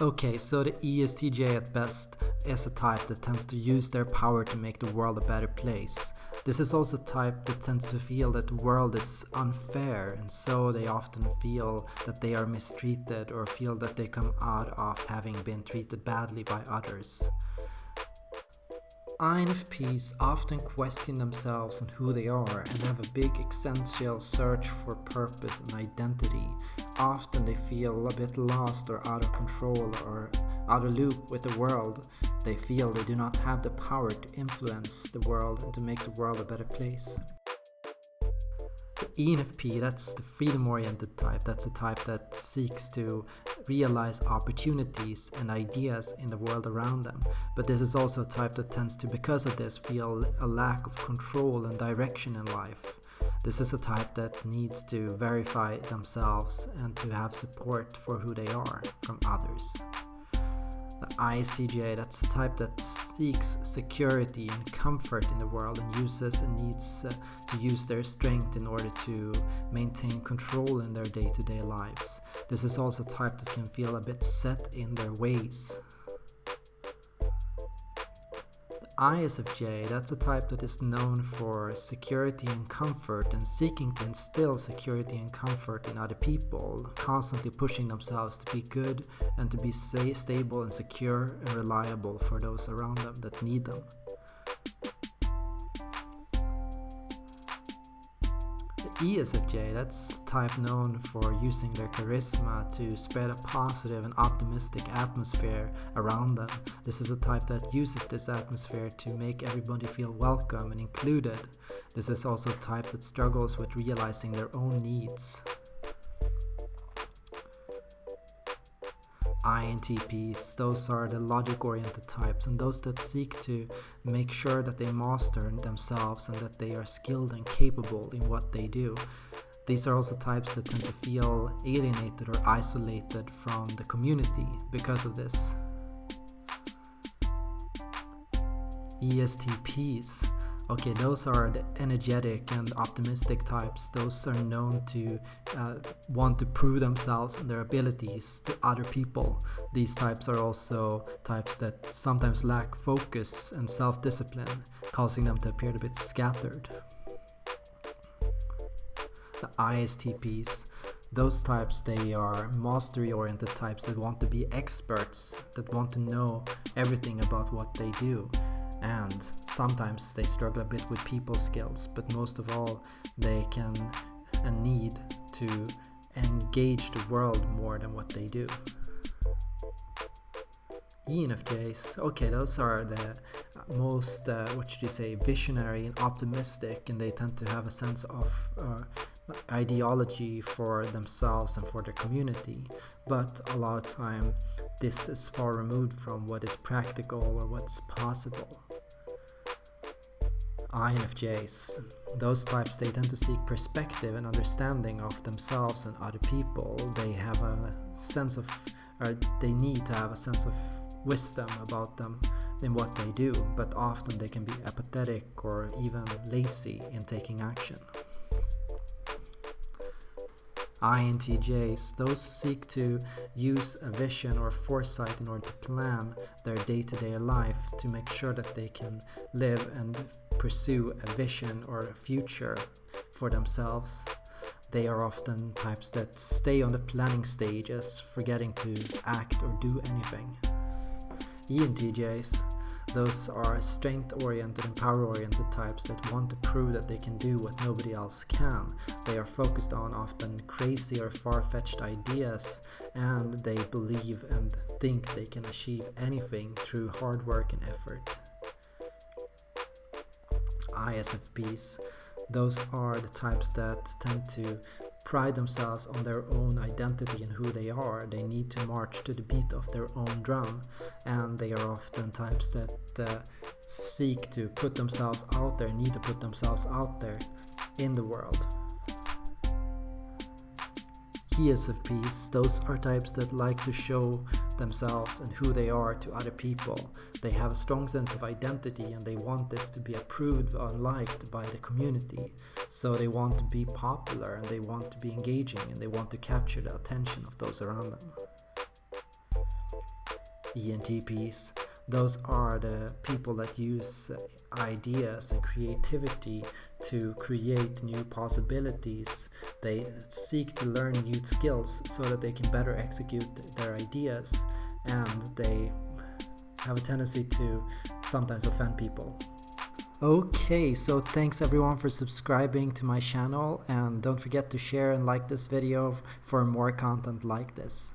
Okay, so the ESTJ at best is a type that tends to use their power to make the world a better place. This is also a type that tends to feel that the world is unfair and so they often feel that they are mistreated or feel that they come out of having been treated badly by others. INFPs often question themselves and who they are and have a big existential search for purpose and identity. Often they feel a bit lost or out of control or out of loop with the world. They feel they do not have the power to influence the world and to make the world a better place. The ENFP, that's the freedom-oriented type. That's a type that seeks to realize opportunities and ideas in the world around them. But this is also a type that tends to, because of this, feel a lack of control and direction in life. This is a type that needs to verify themselves and to have support for who they are from others. The ISTJ, that's the type that seeks security and comfort in the world and uses and needs uh, to use their strength in order to maintain control in their day-to-day -day lives. This is also a type that can feel a bit set in their ways ISFJ, that's a type that is known for security and comfort and seeking to instill security and comfort in other people, constantly pushing themselves to be good and to be stable and secure and reliable for those around them that need them. ESFJ, that's type known for using their charisma to spread a positive and optimistic atmosphere around them. This is a type that uses this atmosphere to make everybody feel welcome and included. This is also a type that struggles with realizing their own needs. INTPs, those are the logic-oriented types and those that seek to make sure that they master themselves and that they are skilled and capable in what they do. These are also types that tend to feel alienated or isolated from the community because of this. ESTPs Okay, those are the energetic and optimistic types. Those are known to uh, want to prove themselves and their abilities to other people. These types are also types that sometimes lack focus and self-discipline, causing them to appear a bit scattered. The ISTPs, those types they are mastery oriented types that want to be experts that want to know everything about what they do and sometimes they struggle a bit with people skills but most of all they can and need to engage the world more than what they do. ENFJs, okay, those are the most, uh, what should you say, visionary and optimistic, and they tend to have a sense of uh, ideology for themselves and for their community. But a lot of time, this is far removed from what is practical or what's possible. INFJs, those types they tend to seek perspective and understanding of themselves and other people. They have a sense of, or they need to have a sense of wisdom about them in what they do, but often they can be apathetic or even lazy in taking action. INTJs, those seek to use a vision or foresight in order to plan their day-to-day life to make sure that they can live and pursue a vision or a future for themselves. They are often types that stay on the planning stages, forgetting to act or do anything. ENTJs, those are strength-oriented and power-oriented types that want to prove that they can do what nobody else can. They are focused on often crazy or far-fetched ideas and they believe and think they can achieve anything through hard work and effort. ISFPs, those are the types that tend to pride themselves on their own identity and who they are. They need to march to the beat of their own drum and they are often types that uh, seek to put themselves out there, need to put themselves out there in the world. ESFPs, those are types that like to show themselves and who they are to other people. They have a strong sense of identity and they want this to be approved or liked by the community. So they want to be popular and they want to be engaging and they want to capture the attention of those around them. ENTPs. Those are the people that use ideas and creativity to create new possibilities. They seek to learn new skills so that they can better execute their ideas and they have a tendency to sometimes offend people. Okay, so thanks everyone for subscribing to my channel and don't forget to share and like this video for more content like this.